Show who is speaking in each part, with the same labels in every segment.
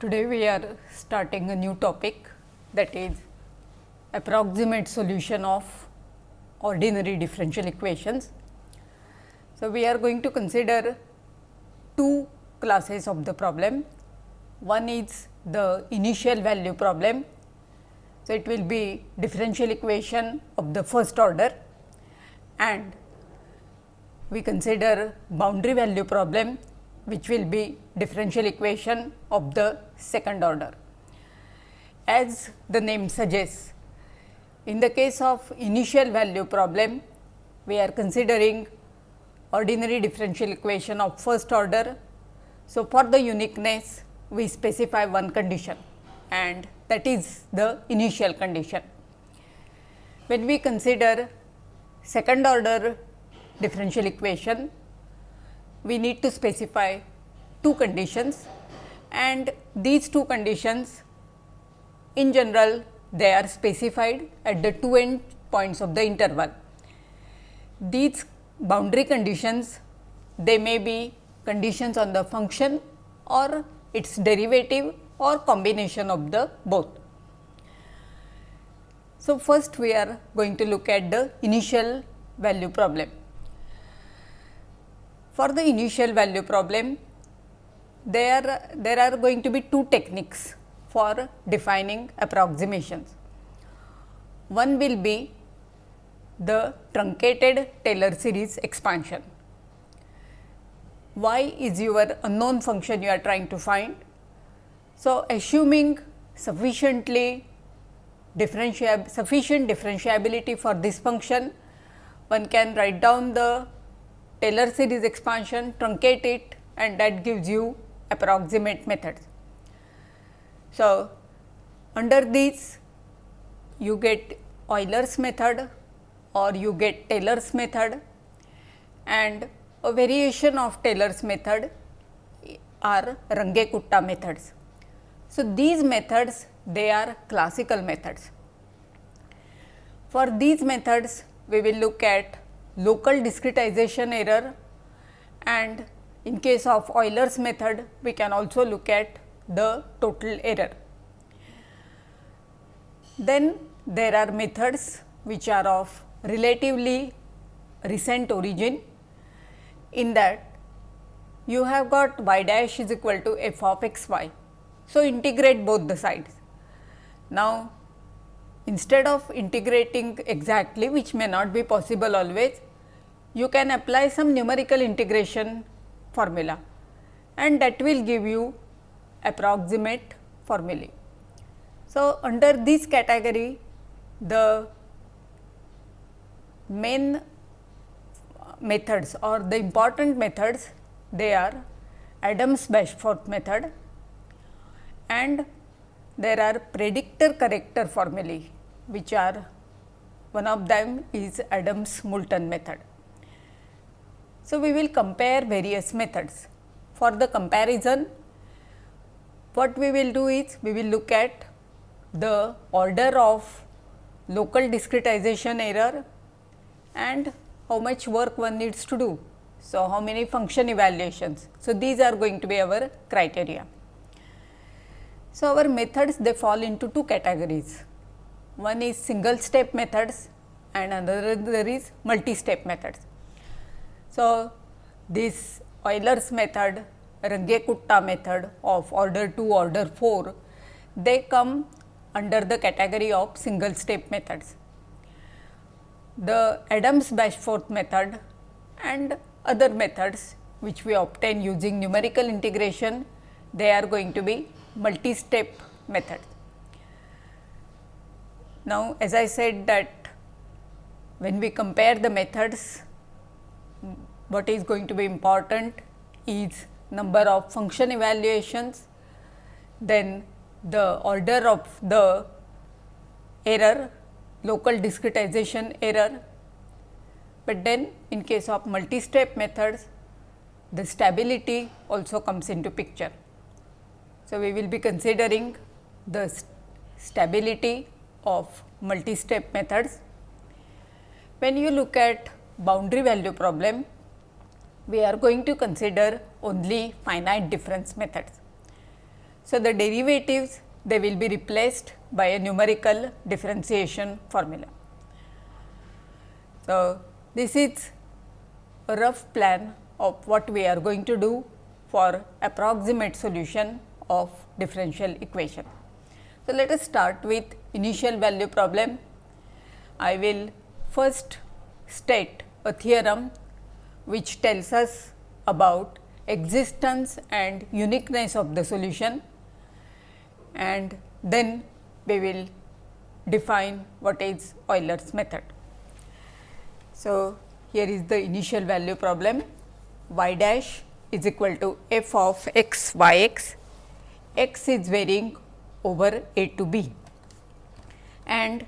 Speaker 1: Today we are starting a new topic that is approximate solution of ordinary differential equations. So, we are going to consider two classes of the problem. One is the initial value problem. So, it will be differential equation of the first order and we consider boundary value problem which will be differential equation of the second order. As the name suggests, in the case of initial value problem, we are considering ordinary differential equation of first order. So, for the uniqueness, we specify one condition and that is the initial condition. When we consider second order differential equation, we need to specify two conditions and these two conditions in general they are specified at the two end points of the interval. These boundary conditions they may be conditions on the function or its derivative or combination of the both. So, first we are going to look at the initial value problem. For the initial value problem, there, there are going to be two techniques for defining approximations. One will be the truncated Taylor series expansion. Y is your unknown function you are trying to find. So, assuming sufficiently differentiab sufficient differentiability for this function, one can write down the Taylor series expansion, truncate it and that gives you approximate methods. So, under these you get Euler's method or you get Taylor's method and a variation of Taylor's method are Runge-Kutta methods. So, these methods they are classical methods. For these methods we will look at local discretization error and in case of Euler's method we can also look at the total error. Then there are methods which are of relatively recent origin in that you have got y dash is equal to f of x y. So, integrate both the sides. Now, instead of integrating exactly which may not be possible always, you can apply some numerical integration formula and that will give you approximate formulae. So, under this category the main methods or the important methods they are Adams Bashforth method and there are predictor corrector formulae which are one of them is Adams Moulton method. So, we will compare various methods. For the comparison, what we will do is we will look at the order of local discretization error and how much work one needs to do. So, how many function evaluations. So, these are going to be our criteria. So, our methods they fall into two categories. One is single step methods and another is multi step methods. So, this Euler's method, Runge-Kutta method of order 2, order 4, they come under the category of single step methods. The Adams Bashforth method and other methods which we obtain using numerical integration, they are going to be multi step methods. Now, as I said that when we compare the methods, what is going to be important is number of function evaluations, then the order of the error, local discretization error, but then in case of multi-step methods, the stability also comes into picture. So, we will be considering the st stability of multi-step methods. When you look at boundary value problem, we are going to consider only finite difference methods. So, the derivatives they will be replaced by a numerical differentiation formula. So, this is a rough plan of what we are going to do for approximate solution of differential equation. So, let us start with initial value problem. I will first state a theorem which tells us about existence and uniqueness of the solution and then we will define what is Euler's method. So, here is the initial value problem y dash is equal to f of x y x, x is varying over a to b and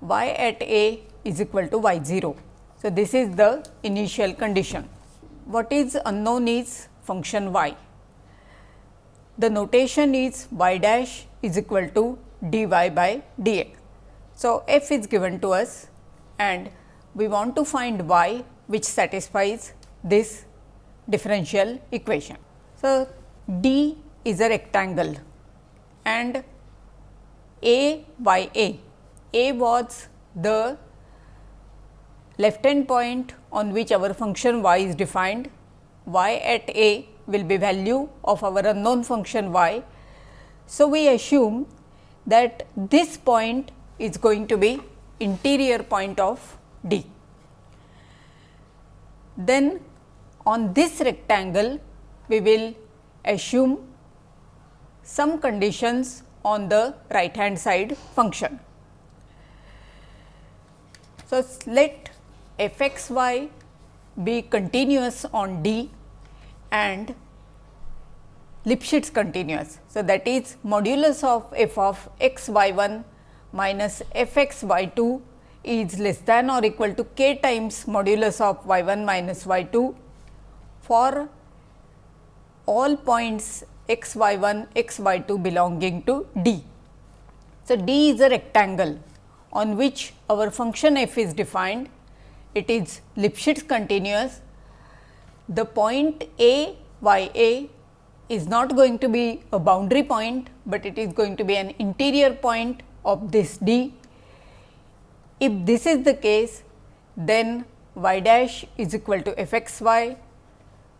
Speaker 1: y at a is equal to y 0. So, this is the initial condition. What is unknown is function y. The notation is y dash is equal to dy by dx. So, f is given to us and we want to find y which satisfies this differential equation. So, D is a rectangle and A y A, A was the left hand point on which our function y is defined, y at A will be value of our unknown function y. So, we assume that this point is going to be interior point of D. Then on this rectangle we will assume some conditions on the right hand side function. So, let f x y be continuous on D and Lipschitz continuous. So, that is modulus of f of x y 1 minus f x y 2 is less than or equal to k times modulus of y 1 minus y 2 for all points x y 1 x y 2 belonging to D. So, D is a rectangle on which our function f is defined it is Lipschitz continuous. The point A y A is not going to be a boundary point, but it is going to be an interior point of this D. If this is the case, then y dash is equal to f x y,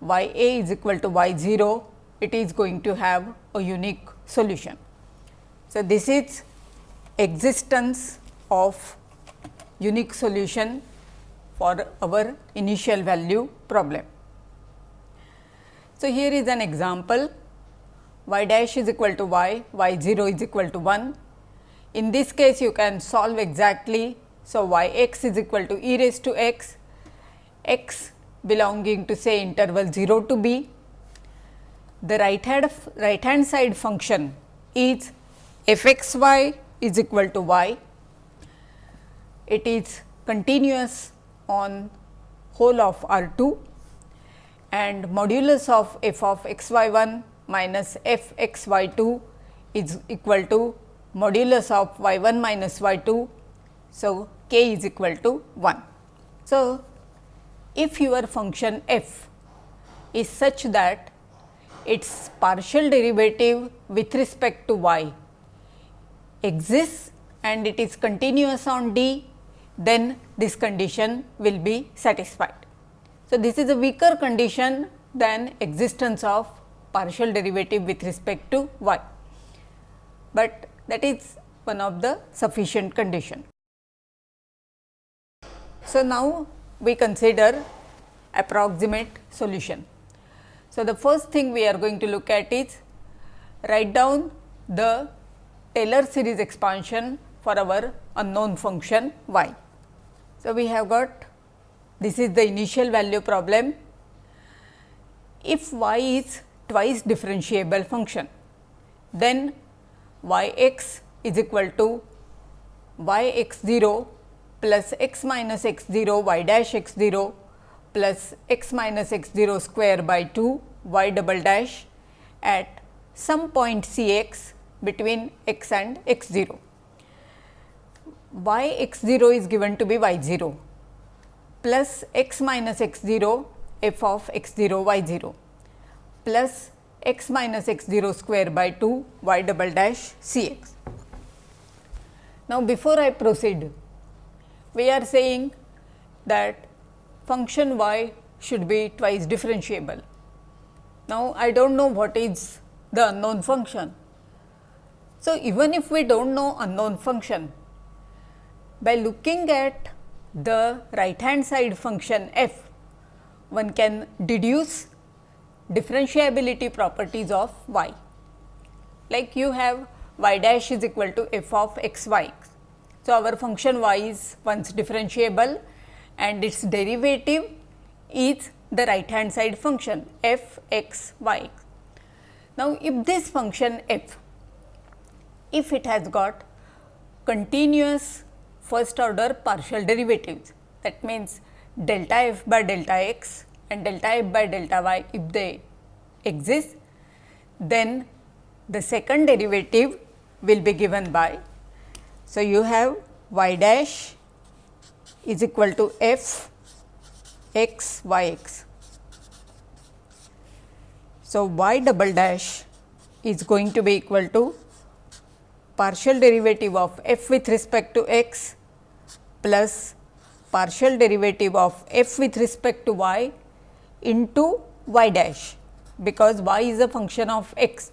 Speaker 1: y a is equal to y 0, it is going to have a unique solution. So, this is existence of unique solution for our initial value problem. So, here is an example y dash is equal to y, y 0 is equal to 1. In this case you can solve exactly. So, y x is equal to e raised to x, x belonging to say interval 0 to b. The right hand right hand side function is f x y is equal to y. It is continuous on whole of R 2 and modulus of f of x y 1 minus f x y 2 is equal to modulus of y 1 minus y 2. So, k is equal to 1. So, if your function f is such that its partial derivative with respect to y exists and it is continuous on D then this condition will be satisfied. So, this is a weaker condition than existence of partial derivative with respect to y, but that is one of the sufficient condition. So, now we consider approximate solution. So, the first thing we are going to look at is write down the Taylor series expansion for our unknown function y. So, we have got this is the initial value problem. If y is twice differentiable function, then y x is equal to y x 0 plus x minus x 0 y dash x 0 plus x minus x 0 square by 2 y double dash at some point c x between x and x 0 y x 0 is given to be y 0 plus x minus x 0 f of x 0 y 0 plus x minus x 0 square by 2 y double dash c x. Now, before I proceed, we are saying that function y should be twice differentiable. Now, I do not know what is the unknown function. So, even if we do not know unknown function, by looking at the right hand side function f, one can deduce differentiability properties of y. Like you have y dash is equal to f of x y. So, our function y is once differentiable and its derivative is the right hand side function f x y. Now, if this function f, if it has got continuous first order partial derivatives, that means delta f by delta x and delta f by delta y if they exist, then the second derivative will be given by. So, you have y dash is equal to f x y x. So, y double dash is going to be equal to partial derivative of f with respect to x plus partial derivative of f with respect to y into y dash, because y is a function of x.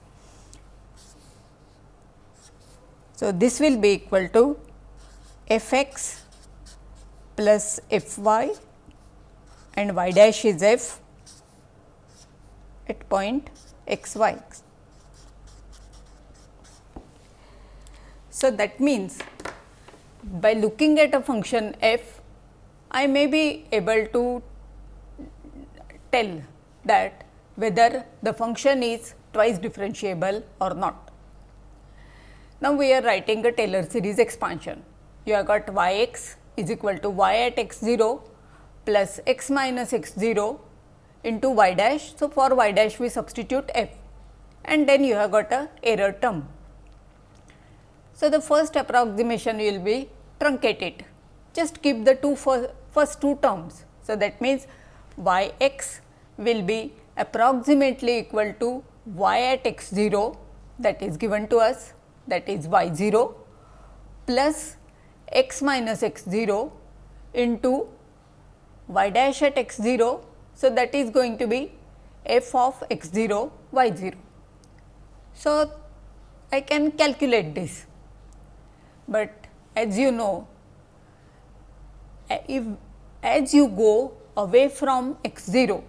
Speaker 1: So, this will be equal to f x plus f y and y dash is f at point x y. So, that means by looking at a function f, I may be able to tell that whether the function is twice differentiable or not. Now, we are writing a Taylor series expansion. You have got y x is equal to y at x 0 plus x minus x 0 into y dash. So, for y dash we substitute f and then you have got a error term. So, the first approximation will be truncated just keep the two first two terms. So, that means y x will be approximately equal to y at x 0 that is given to us that is y 0 plus x minus x 0 into y dash at x 0. So, that is going to be f of x 0 y 0. So, I can calculate this, but as you know if as you go away from x 0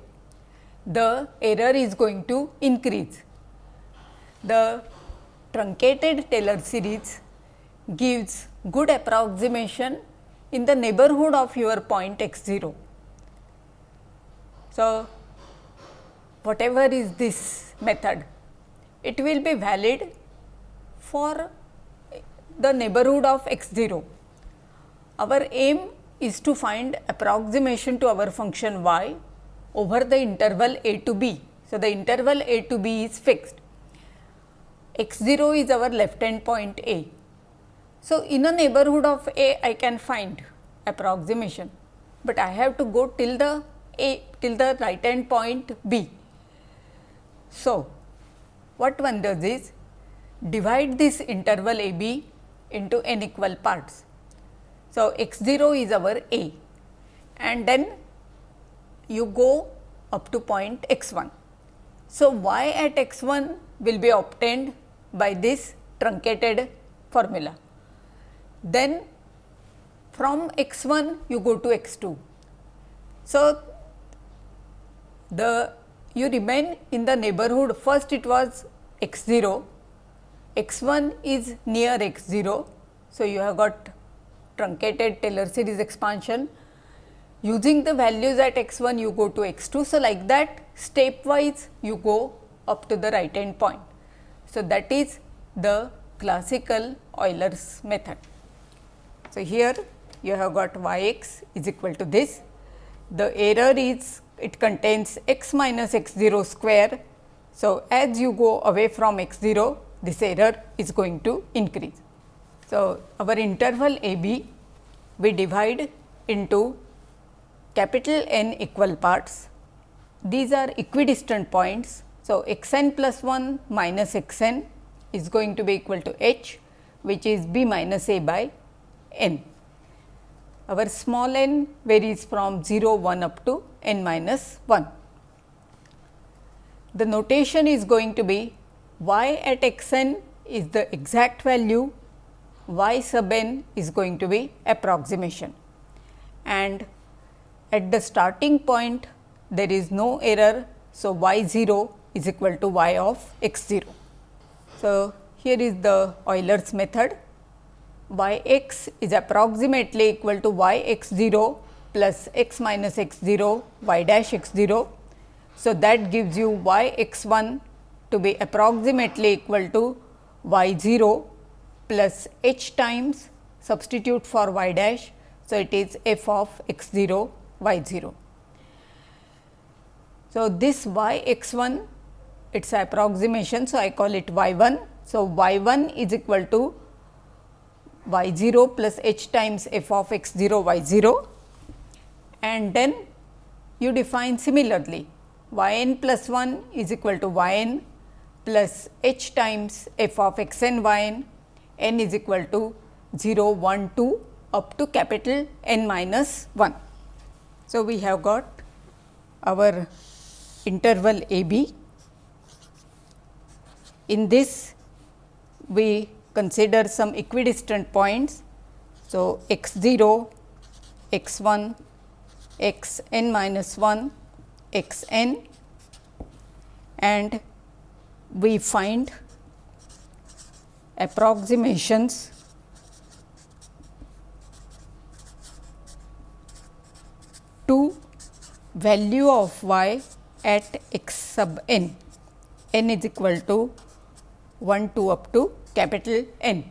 Speaker 1: the error is going to increase. The truncated Taylor series gives good approximation in the neighborhood of your point x 0. So, whatever is this method, it will be valid for the neighborhood of x 0. Our aim is to find approximation to our function y over the interval a to b. So, the interval a to b is fixed, x 0 is our left hand point a. So, in a neighborhood of a I can find approximation, but I have to go till the a till the right hand point b. So, what one does is divide this interval a b into n equal parts. So, x 0 is our a and then you go up to point x 1. So, y at x 1 will be obtained by this truncated formula. Then from x 1 you go to x 2. So, the you remain in the neighborhood first it was x 0, x 1 is near x 0. So, you have got truncated Taylor series expansion using the values at x 1 you go to x 2. So, like that stepwise you go up to the right hand point. So, that is the classical Euler's method. So, here you have got y x is equal to this. The error is it contains x minus x 0 square. So, as you go away from x 0 this error is going to increase. So, our interval a b we divide into capital N equal parts. These are equidistant points So, x n plus 1 minus x n is going to be equal to h which is b minus a by n. Our small n varies from 0 1 up to n minus 1. The notation is going to be y at x n is the exact value, y sub n is going to be approximation and at the starting point there is no error. So, y 0 is equal to y of x 0. So, here is the Euler's method y x is approximately equal to y x 0 plus x minus x 0 y dash x 0. So, that gives you y x 1 to be approximately equal to y 0 plus h times substitute for y dash. So, it is f of x 0 y 0. So, this y x 1 it is approximation. So, I call it y 1. So, y 1 is equal to y 0 plus h times f of x 0 y 0 and then you define similarly y n plus 1 is equal to y n plus h times f of x n y n, n is equal to 0 1 2 up to capital N minus 1. So, we have got our interval a b. In this we consider some equidistant points. So, x 0, x 1, x n minus 1, x n and we find approximations to value of y at x sub n, n is equal to 1 2 up to capital N.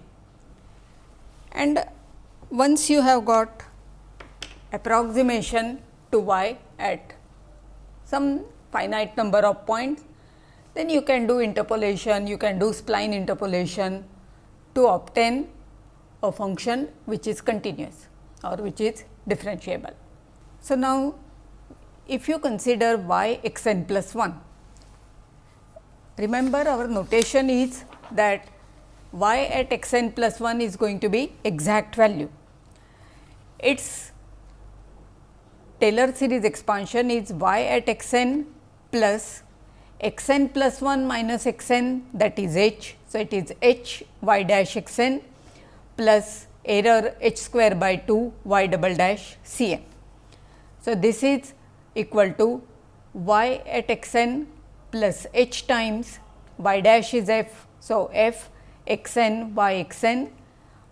Speaker 1: And once you have got approximation to y at some finite number of points, then you can do interpolation, you can do spline interpolation to obtain a function which is continuous or which is differentiable. So, now if you consider y x n plus 1, remember our notation is that y at x n plus 1 is going to be exact value. Its Taylor series expansion is y at x n plus x n plus 1 minus x n that is h. So, it is h y dash x n plus error h square by 2 y double dash c n. So, this is equal to y at x n plus h times y dash is f. So, f x n y x n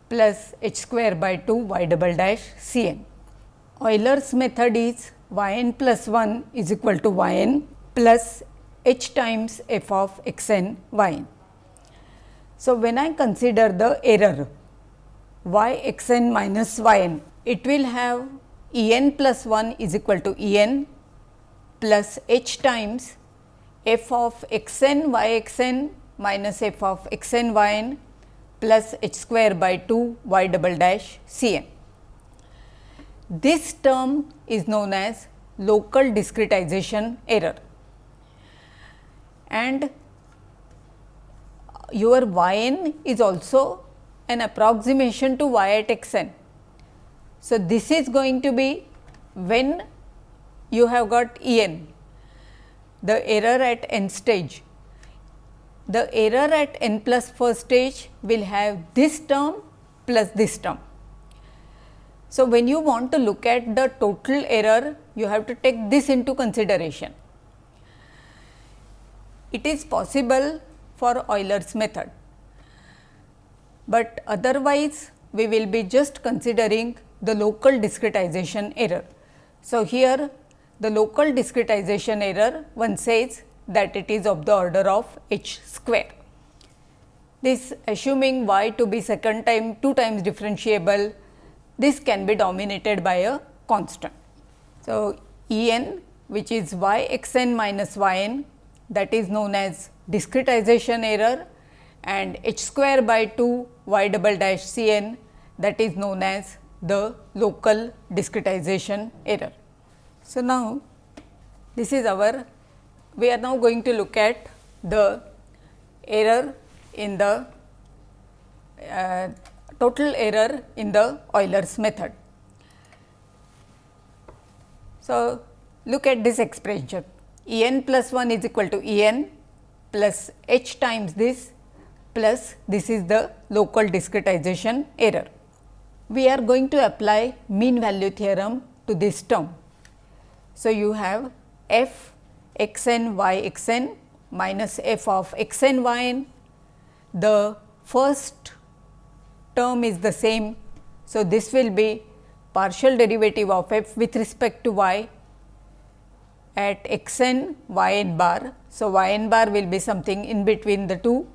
Speaker 1: plus h square by 2 y double dash c n. Euler's method is y n plus 1 is equal to y n plus h times f of x n y n. So, when I consider the error y x n minus y n, it will have E n plus 1 is equal to E n plus h times f of x n y x n minus f of x n y n plus h square by 2 y double dash c n. This term is known as local discretization error and your y n is also an approximation to y at x n. So, this is going to be when you have got E n, the error at n stage the error at n plus first stage will have this term plus this term. So, when you want to look at the total error, you have to take this into consideration. It is possible for Euler's method, but otherwise we will be just considering the local discretization error. So, here the local discretization error one says that it is of the order of h square. This assuming y to be second time 2 times differentiable, this can be dominated by a constant. So, E n which is y x n minus y n that is known as discretization error and h square by 2 y double dash c n that is known as the local discretization error. So, now this is our we are now going to look at the error in the uh, total error in the Euler's method. So, look at this expression E n plus 1 is equal to E n plus h times this plus this is the local discretization error. We are going to apply mean value theorem to this term. So, you have f x n y x n minus f of x n y n. The first term is the same. So, this will be partial derivative of f with respect to y at x n y n bar. So, y n bar will be something in between the two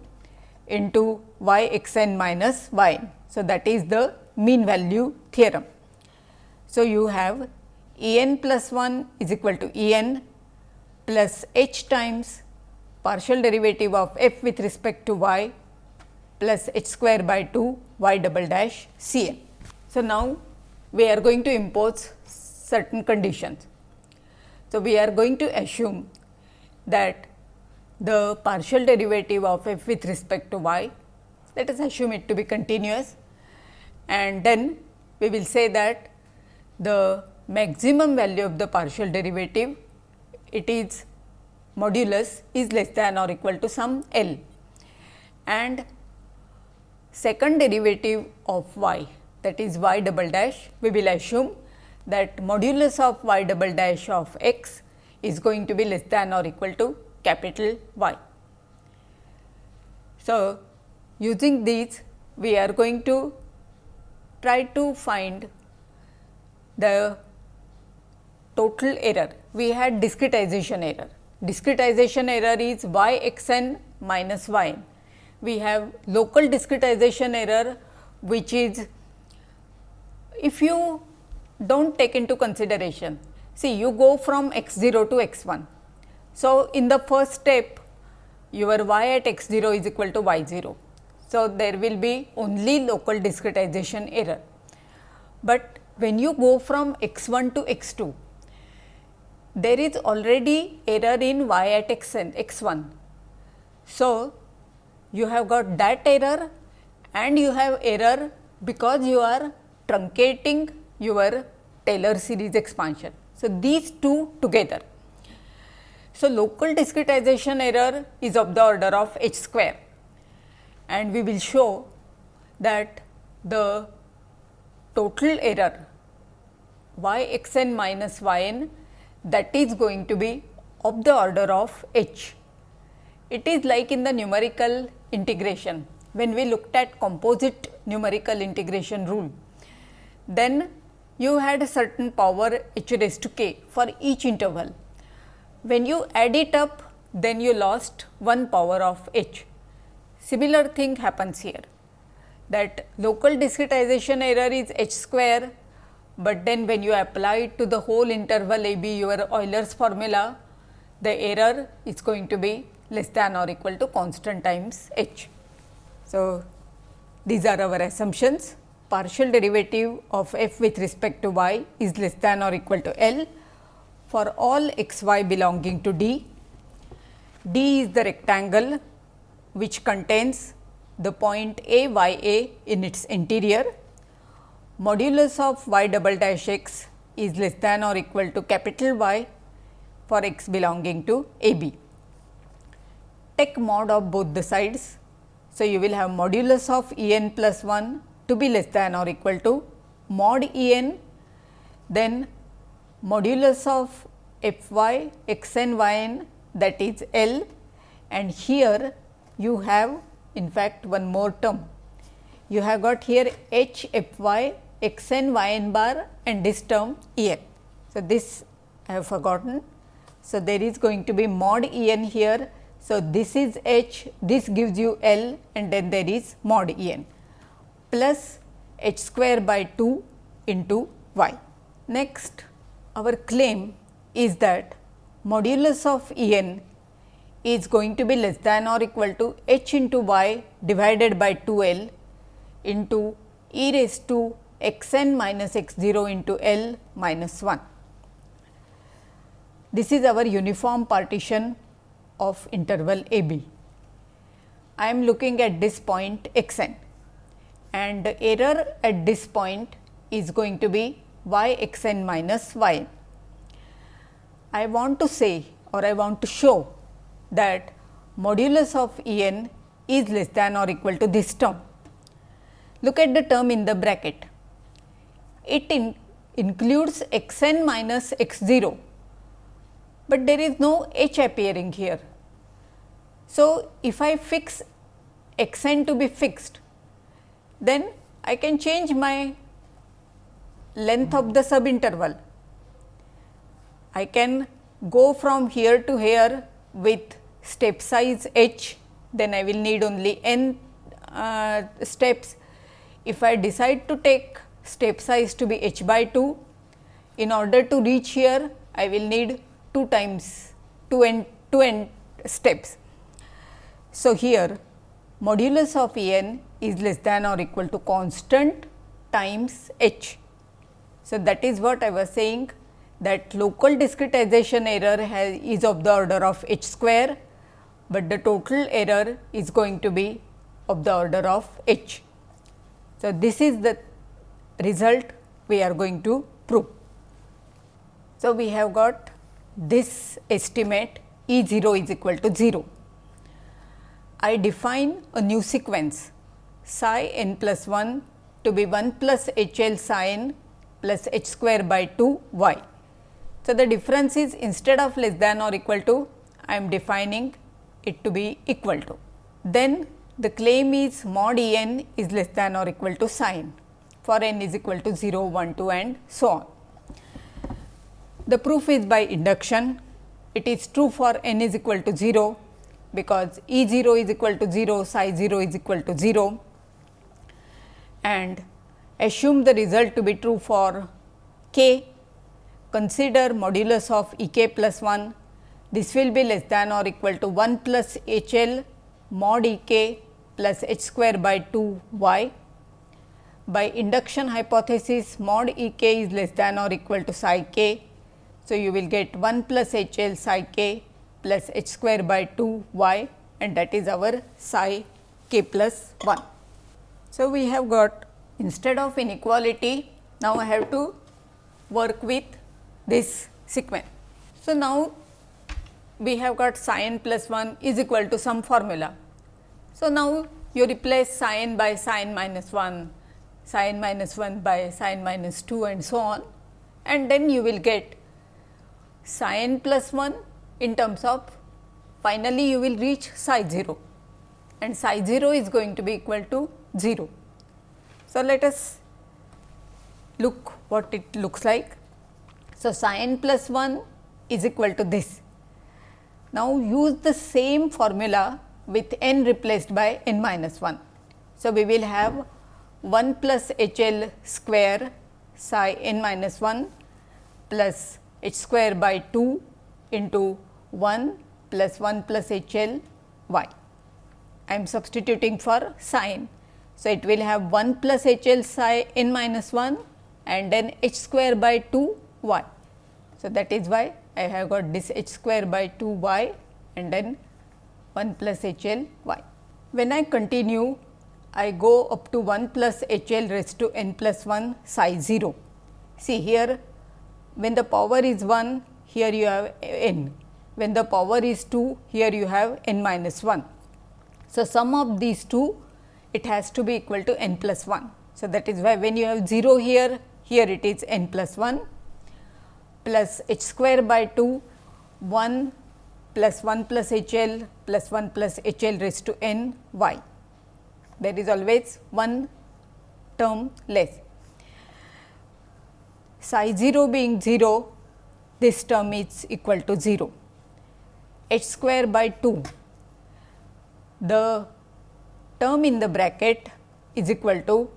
Speaker 1: into y x n minus y n. So, that is the mean value theorem. So, you have E n plus 1 is equal to E n plus h times partial derivative of f with respect to y plus h square by 2 y double dash C n. So, now we are going to impose certain conditions. So, we are going to assume that the partial derivative of f with respect to y, let us assume it to be continuous and then we will say that the maximum value of the partial derivative it is modulus is less than or equal to some L and second derivative of y that is y double dash we will assume that modulus of y double dash of x is going to be less than or equal to capital Y. So, using these we are going to try to find the total error. We had discretization error. Discretization error is y x n minus y n. We have local discretization error which is if you do not take into consideration. See you go from x 0 to x 1. So, in the first step your y at x 0 is equal to y 0. So, there will be only local discretization error, but when you go from x 1 to x 2 there is already error in y at x n x 1. So, you have got that error and you have error because you are truncating your Taylor series expansion. So, these two together. So, local discretization error is of the order of h square and we will show that the total error y x n minus y n that is going to be of the order of h. It is like in the numerical integration when we looked at composite numerical integration rule then you had a certain power h raised to k for each interval. When you add it up then you lost one power of h. Similar thing happens here that local discretization error is h square, but then when you apply it to the whole interval a b your Euler's formula the error is going to be less than or equal to constant times h. So, these are our assumptions partial derivative of f with respect to y is less than or equal to L for all x y belonging to D. D is the rectangle which contains the point A y A in its interior. Modulus of y double dash x is less than or equal to capital Y for x belonging to A B. Take mod of both the sides. So, you will have modulus of E n plus 1 to be less than or equal to mod E n then modulus of f y x n y n that is L and here you have in fact one more term. You have got here h f y x n y n bar and this term E n. So, this I have forgotten. So, there is going to be mod E n here. So, this is h, this gives you L and then there is mod E n plus h square by 2 into y. Next our claim is that modulus of E n is going to be less than or equal to h into y divided by 2 L into e raised to x n minus x 0 into L minus 1. This is our uniform partition of interval a b. I am looking at this point x n and the error at this point is going to be y x n minus y n. I want to say or I want to show that modulus of E n is less than or equal to this term. Look at the term in the bracket. It in includes x n minus x 0, but there is no h appearing here. So, if I fix x n to be fixed, then I can change my length of the subinterval. I can go from here to here with step size h, then I will need only n uh, steps. If I decide to take step size to be h by 2, in order to reach here I will need 2 times 2 n 2 n steps. So, here modulus of E n is less than or equal to constant times h. So, that is what I was saying that local discretization error has, is of the order of h square, but the total error is going to be of the order of h. So, this is the result we are going to prove. So, we have got this estimate E 0 is equal to 0. I define a new sequence psi n plus 1 to be 1 plus h l psi n plus h square by 2 y. So, the difference is instead of less than or equal to, I am defining it to be equal to. Then the claim is mod E n is less than or equal to psi n for n is equal to 0, 1, 2 and so on. The proof is by induction. It is true for n is equal to 0 because E 0 is equal to 0, psi 0 is equal to 0 and assume the result to be true for k. Consider modulus of E k plus 1. This will be less than or equal to 1 plus h l mod E k plus h square by 2 y. By induction hypothesis mod E k is less than or equal to psi k. So, you will get 1 plus h l psi k plus h square by 2 y and that is our psi k plus 1. So, we have got instead of inequality now I have to work with this sequence. So, now we have got psi n plus 1 is equal to some formula. So, now you replace psi n by psi n minus 1, psi n minus 1 by psi n minus 2 and so on and then you will get psi n plus 1 in terms of finally you will reach psi 0 and psi 0 is going to be equal to 0. So, let us look what it looks like. So, psi n plus 1 is equal to this. Now, use the same formula with n replaced by n minus 1. So, we will have 1 plus h l square psi n minus 1 plus h square by 2 into 1 plus 1 plus h l y. I am substituting for psi So, it will have 1 plus h l psi n minus 1 and then h square by 2 y. So, that is why I have got this h square by 2 y and then 1 plus h l y. When I continue, I go up to 1 plus h l raised to n plus 1 psi 0. See here, when the power is 1, here you have n. When the power is 2, here you have n minus 1. So, sum of these two it has to be equal to n plus 1. So, that is why when you have 0 here, here it is n plus 1 plus h square by 2 1 plus 1 plus h l plus 1 plus h l raised to n y. There is always one term less. Psi 0 being 0, this term is equal to 0. h square by 2, the term in the bracket is equal to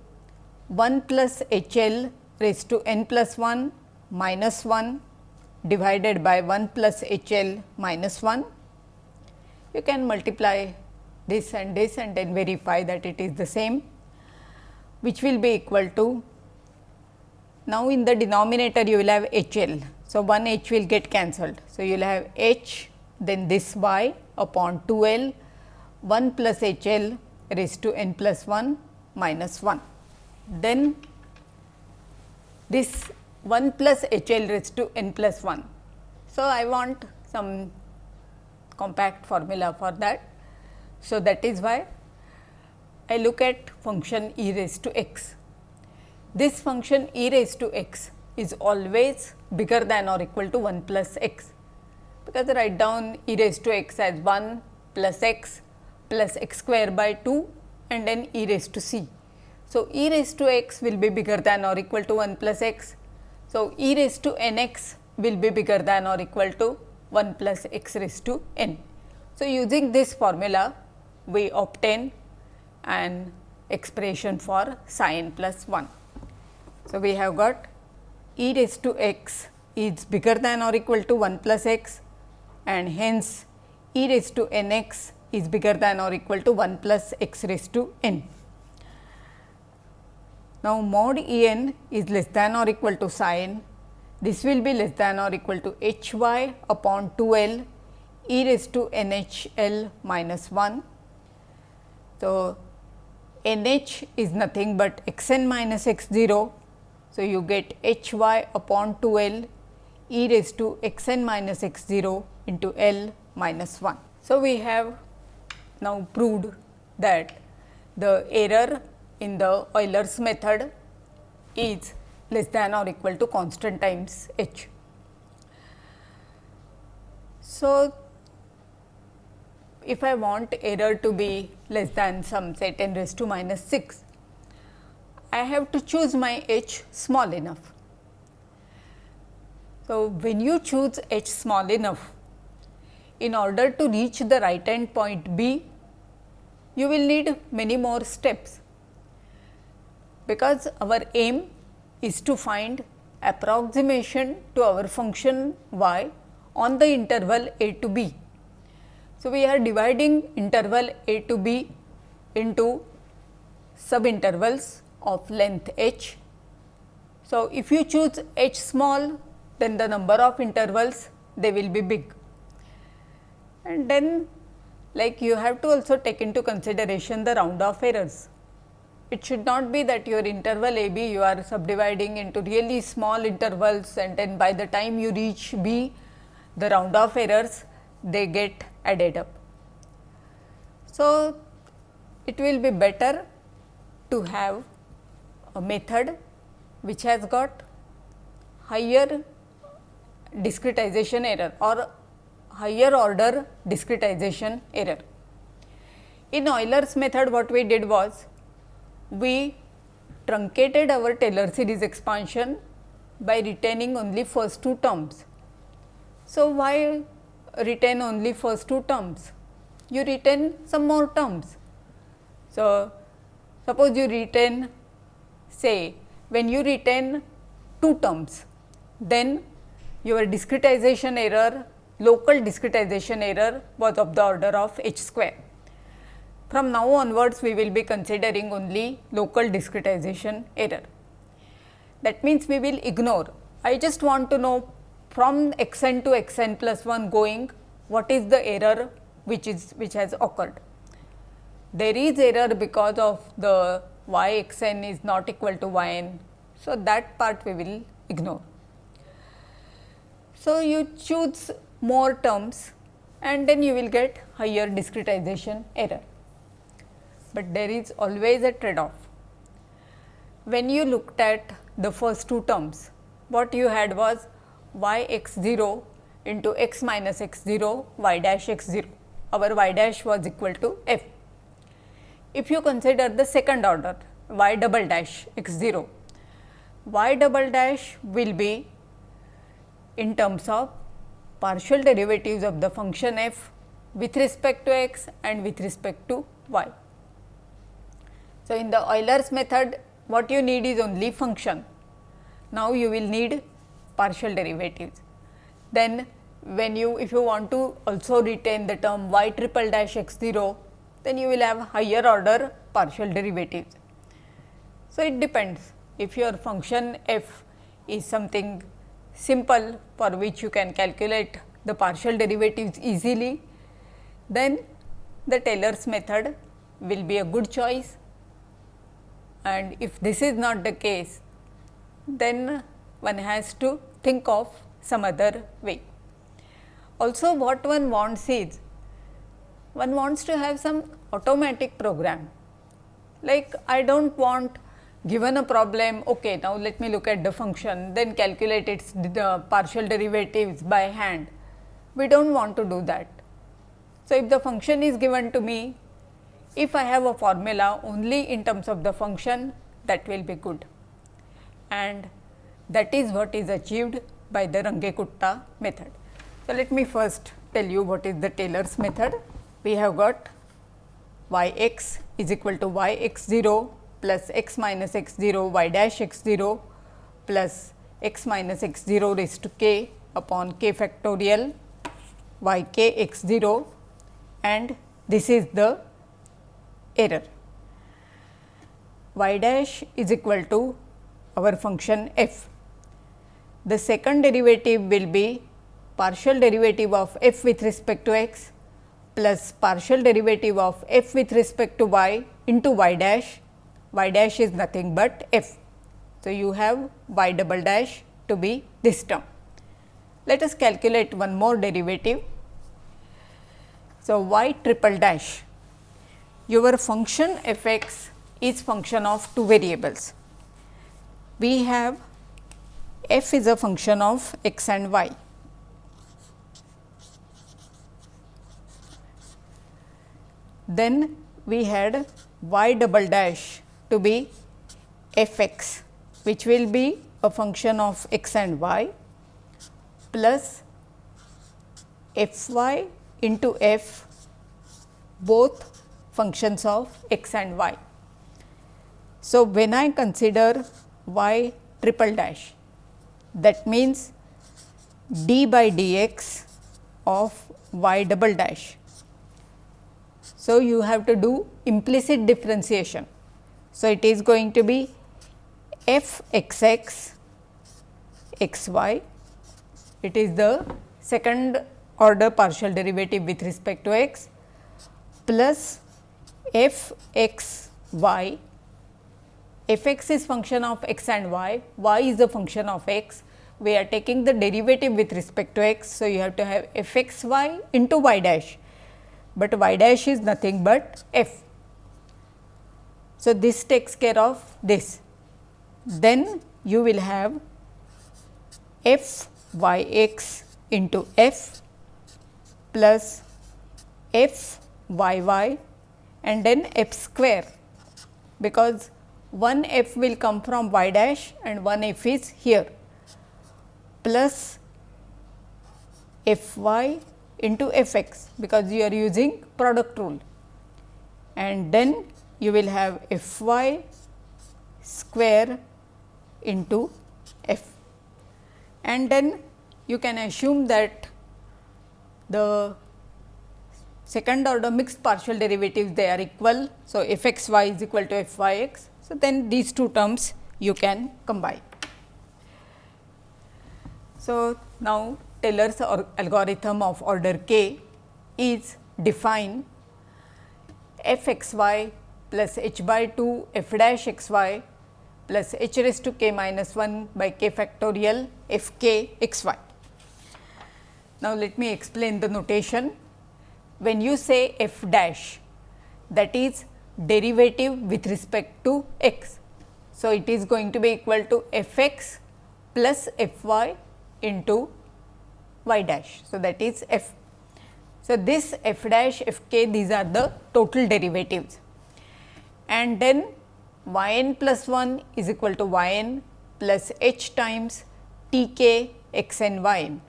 Speaker 1: 1 plus h l raised to n plus 1 minus 1 divided by 1 plus h l minus 1. You can multiply this and this and then verify that it is the same which will be equal to now in the denominator you will have h l. So, 1 h will get cancelled. So, you will have h then this y upon 2 L 1 plus H L raised to n plus 1 minus 1. Then this 1 plus H L raised to n plus 1. So, I want some compact formula for that. So, that is why I look at function e raised to x. This function e raised to x is always bigger than or equal to 1 plus x, because I write down e raised to x as 1 plus x plus x square by 2 and then e raised to c. So, e raised to x will be bigger than or equal to 1 plus x. So, e raised to n x will be bigger than or equal to 1 plus x raised to n. So, using this formula we obtain an expression for psi n plus 1. So, we have got e raised to x is bigger than or equal to 1 plus x and hence e raised to n x is bigger than or equal to 1 plus x raised to n. Now, mod E n is less than or equal to psi n, this will be less than or equal to h y upon 2 L e raised to n h L minus 1. So, n h is nothing but x n minus x 0. So, you get h y upon 2 L e raised to x n minus x 0 into L minus 1. So, we have now proved that the error in the Euler's method is less than or equal to constant times h. So, if I want error to be less than some say 10 raised to minus 6, I have to choose my h small enough. So, when you choose h small enough, in order to reach the right end point B, you will need many more steps, because our aim is to find approximation to our function y on the interval a to b. So, we are dividing interval a to b into subintervals of length h. So, if you choose h small then the number of intervals they will be big and then like you have to also take into consideration the round off errors. It should not be that your interval a b you are subdividing into really small intervals and then by the time you reach b the round off errors they get added up. So, it will be better to have a method which has got higher discretization error or higher order discretization error. In Euler's method what we did was we truncated our Taylor series expansion by retaining only first two terms. So, why retain only first two terms? You retain some more terms. So, suppose you retain say when you retain two terms, then your discretization error local discretization error was of the order of h square. From now onwards, we will be considering only local discretization error. That means, we will ignore. I just want to know from x n to x n plus 1 going what is the error which is which has occurred. There is error because of the y x n is not equal to y n. So, that part we will ignore. So, you choose more terms and then you will get higher discretization error. But there is always a trade off. When you looked at the first two terms, what you had was y x 0 into x minus x 0 y dash x 0, our y dash was equal to f. If you consider the second order y double dash x 0, y double dash will be in terms of partial derivatives of the function f with respect to x and with respect to y. So, in the Euler's method what you need is only function. Now, you will need partial derivatives. Then when you if you want to also retain the term y triple dash x 0, then you will have higher order partial derivatives. So, it depends if your function f is something simple for which you can calculate the partial derivatives easily, then the Taylor's method will be a good choice and if this is not the case then one has to think of some other way. Also what one wants is one wants to have some automatic program like I do not want given a problem okay now let me look at the function then calculate its the partial derivatives by hand we do not want to do that. So, if the function is given to me if I have a formula only in terms of the function that will be good and that is what is achieved by the Runge-Kutta method. So, let me first tell you what is the Taylor's method. We have got y x is equal to y x 0 plus x minus x 0 y dash x 0 plus x minus x 0 raised to k upon k factorial y k x 0 and this is the error. y dash is equal to our function f. The second derivative will be partial derivative of f with respect to x plus partial derivative of f with respect to y into y dash, y dash is nothing but f. So, you have y double dash to be this term. Let us calculate one more derivative. So, y triple dash your function f x is function of two variables. We have f is a function of x and y. Then we had y double dash to be f x which will be a function of x and y plus f y into f both functions of x and y. So, when I consider y triple dash that means d by dx of y double dash. So, you have to do implicit differentiation. So, it is going to be f x x x y it is the second order partial derivative with respect to x plus f x y f x is function of x and y, y is the function of x. We are taking the derivative with respect to x. So, you have to have f x y into y dash, but y dash is nothing but f. So, this takes care of this. Then you will have f y x into f plus f y y and then f square because one f will come from y dash and one f is here plus f y into f x because you are using product rule and then you will have f y square into f and then you can assume that the second order mixed partial derivatives they are equal. So, f x y is equal to f y x. So, then these two terms you can combine. So, now Taylor's algorithm of order k is define f x y plus h by 2 f dash x y plus h raised to k minus 1 by k factorial f k x y. Now, let me explain the notation when you say f dash that is derivative with respect to x. So, it is going to be equal to f x plus f y into y dash. So, that is f. So, this f dash f k these are the total derivatives and then y n plus 1 is equal to y n plus h times t k x n y n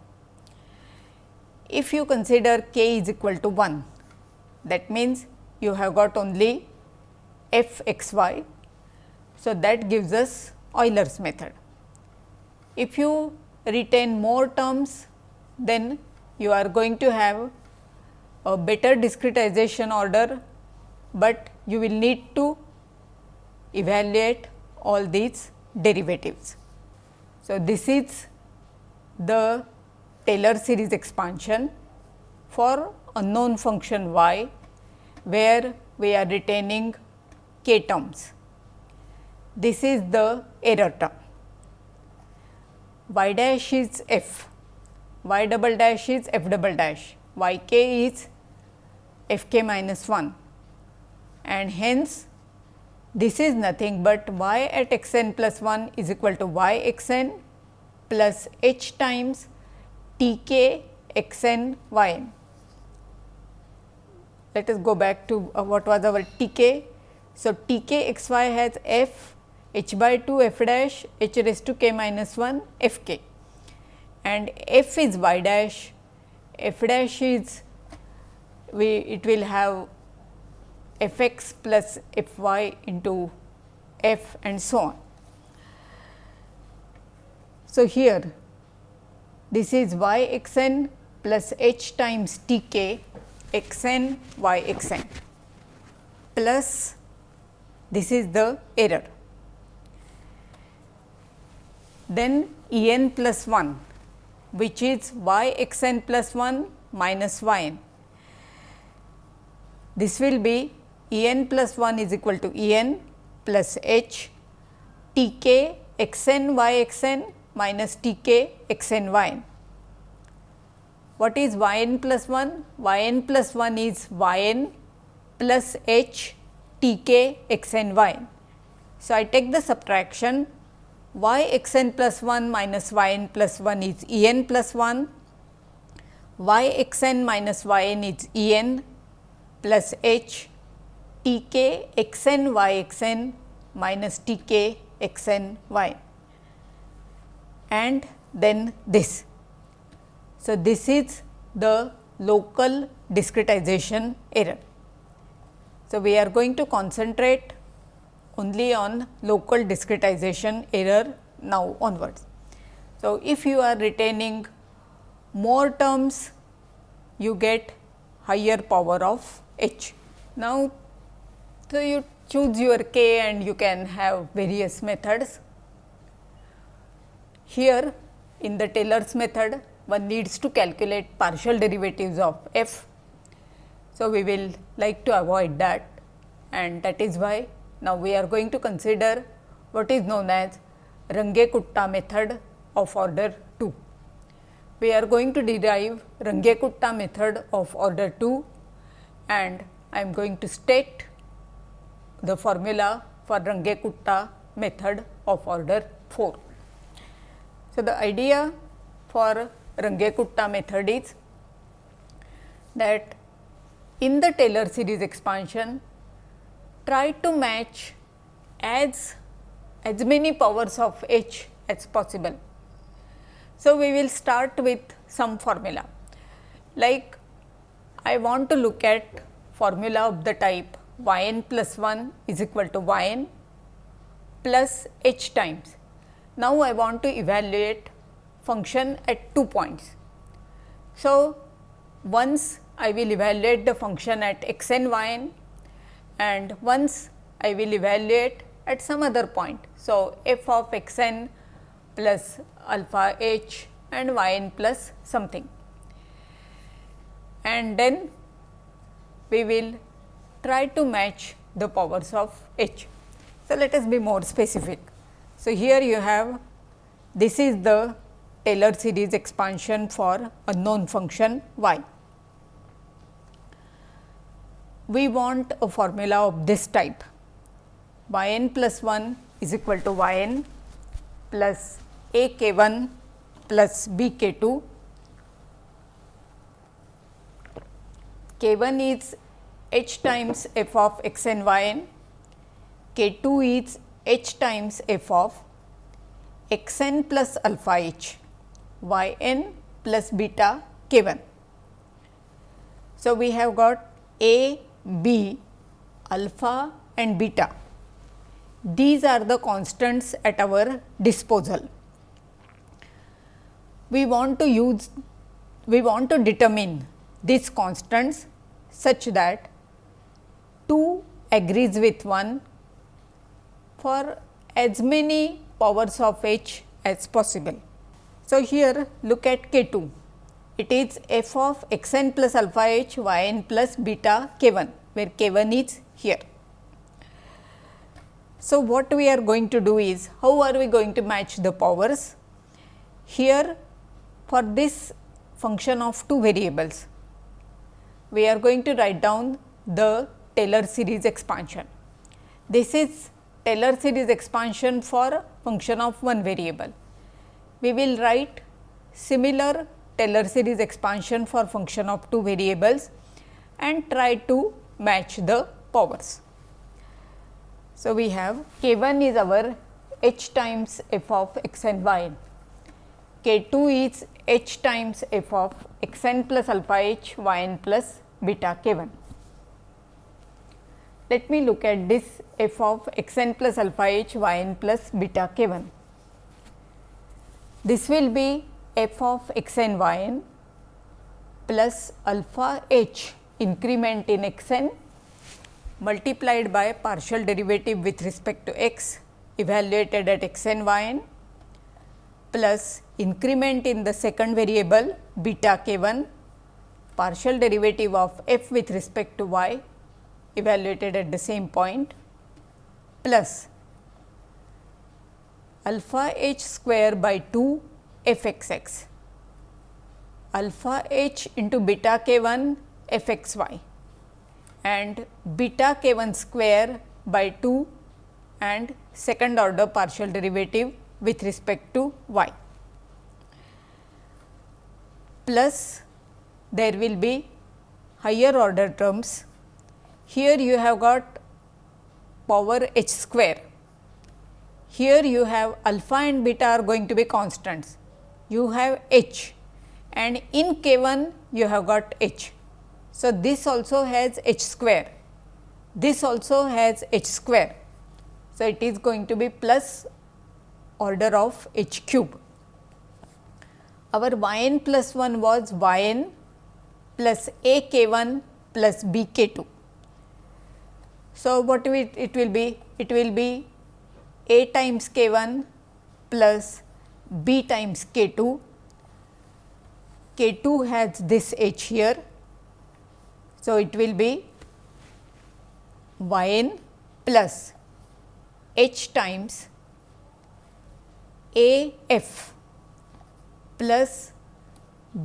Speaker 1: if you consider k is equal to 1 that means you have got only f x y. So, that gives us Euler's method. If you retain more terms then you are going to have a better discretization order, but you will need to evaluate all these derivatives. So, this is the Taylor series expansion for unknown function y where we are retaining k terms. This is the error term. y dash is f, y double dash is f double dash, y k is f k minus 1 and hence this is nothing but y at x n plus 1 is equal to y x n plus h times t k x n y n. Let us go back to uh, what was our t k. So, t k x y has f h by 2 f dash h raised to k minus 1 f k and f is y dash, f dash is we it will have f x plus f y into f and so on. So, here this is y x n plus h times t k x n y x n plus this is the error. Then E n plus 1 which is y x n plus 1 minus y n. This will be E n plus 1 is equal to E n plus h t k x n y x n minus t k x n y n. What is y n plus 1? y n plus 1 is y n plus h t k x n y. So, I take the subtraction y x n plus 1 minus y n plus 1 is E n plus 1, y x n minus y n is E n plus h t k x n y x n minus t k x n y and then this. So, this is the local discretization error. So, we are going to concentrate only on local discretization error now onwards. So, if you are retaining more terms, you get higher power of h. Now, so, you choose your k and you can have various methods. Here in the Taylor's method one needs to calculate partial derivatives of f. So, we will like to avoid that and that is why now we are going to consider what is known as Runge-Kutta method of order 2. We are going to derive Runge-Kutta method of order 2 and I am going to state the formula for Runge-Kutta method of order 4. So, the idea for Runge-Kutta method is that in the Taylor series expansion try to match as as many powers of h as possible. So, we will start with some formula like I want to look at formula of the type y n plus 1 is equal to y n plus h times. Now, I want to evaluate function at two points. So, once I will evaluate the function at x n y n and once I will evaluate at some other point. So, f of x n plus alpha h and y n plus something and then we will try to match the powers of h. So, let us be more specific. So, here you have this is the Taylor series expansion for a known function y. We want a formula of this type. Y n plus 1 is equal to y n plus a k 1 plus b k 2 k 1 is h times f of x n y n, k 2 is h times f of x n plus alpha h y n plus beta k 1. So, we have got a, b, alpha and beta. These are the constants at our disposal. We want to use, we want to determine these constants such that 2 agrees with 1 for as many powers of h as possible. So, here look at k 2. It is f of x n plus alpha h y n plus beta k 1, where k 1 is here. So, what we are going to do is, how are we going to match the powers? Here for this function of two variables, we are going to write down the Taylor series expansion. This is Taylor series expansion for function of one variable. We will write similar Taylor series expansion for function of two variables and try to match the powers. So, we have k 1 is our h times f of x and y, k 2 is h times f of x n plus alpha h y n plus beta k 1. Let me look at this f of x n plus alpha h y n plus beta k 1. This will be f of x n y n plus alpha h increment in x n multiplied by partial derivative with respect to x evaluated at x n y n plus increment in the second variable beta k 1 partial derivative of f with respect to y evaluated at the same point plus alpha h square by 2 f x x alpha h into beta k 1 f x y and beta k 1 square by 2 and second order partial derivative with respect to y plus there will be higher order terms here you have got power h square. Here you have alpha and beta are going to be constants. You have h and in k 1 you have got h. So, this also has h square, this also has h square. So, it is going to be plus order of h cube. Our y n plus 1 was y n plus a k 1 plus b k 2. So, what will it will be? It will be a times k 1 plus b times k 2, k 2 has this h here. So, it will be y n plus h times a f plus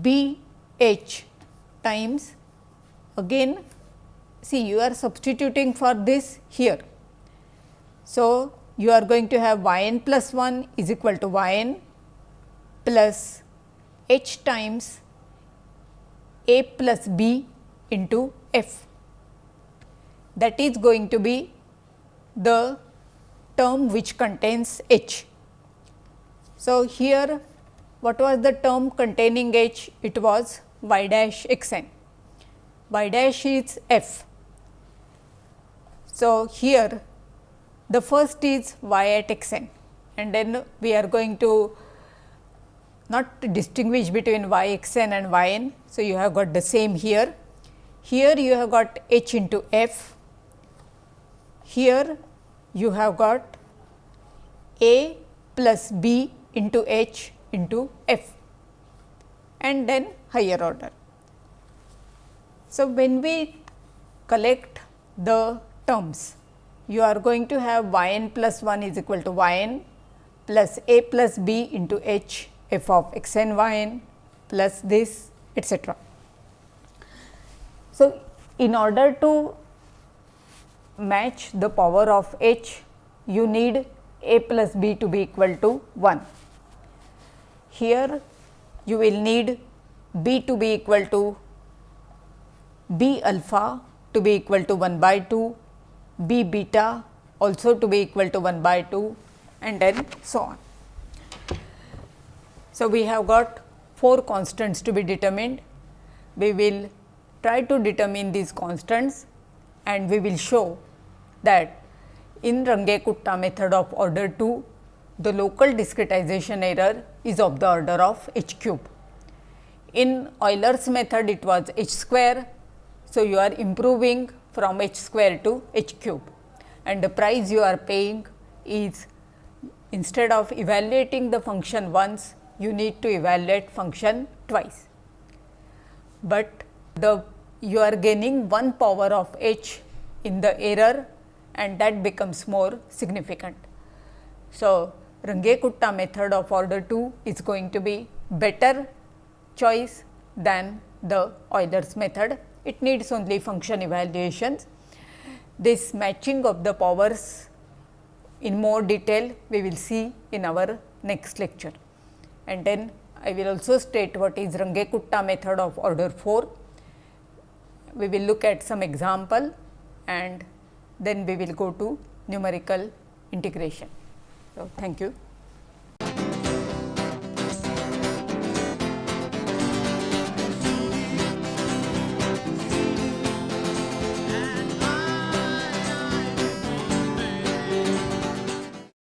Speaker 1: b h times again see you are substituting for this here. So, you are going to have y n plus 1 is equal to y n plus h times a plus b into f. That is going to be the term which contains h. So, here what was the term containing h? It was y dash x n, y dash is f so, here the first is y at x n and then we are going to not to distinguish between y x n and y n. So, you have got the same here. Here you have got h into f, here you have got a plus b into h into f and then higher order. So, when we collect the terms. You are going to have y n plus 1 is equal to y n plus a plus b into h f of x n y n plus this etcetera. So, in order to match the power of h, you need a plus b to be equal to 1. Here you will need b to be equal to b alpha to be equal to 1 by 2 b beta also to be equal to 1 by 2 and then so on. So, we have got 4 constants to be determined. We will try to determine these constants and we will show that in Runge-Kutta method of order 2, the local discretization error is of the order of h cube. In Euler's method, it was h square. So, you are improving from h square to h cube and the price you are paying is instead of evaluating the function once, you need to evaluate function twice. but the you are gaining one power of h in the error and that becomes more significant. So, Runge-Kutta method of order 2 is going to be better choice than the Euler's method. It needs only function evaluations. This matching of the powers in more detail we will see in our next lecture. And then I will also state what is Runge-Kutta method of order 4. We will look at some example and then we will go to numerical integration. So, thank you.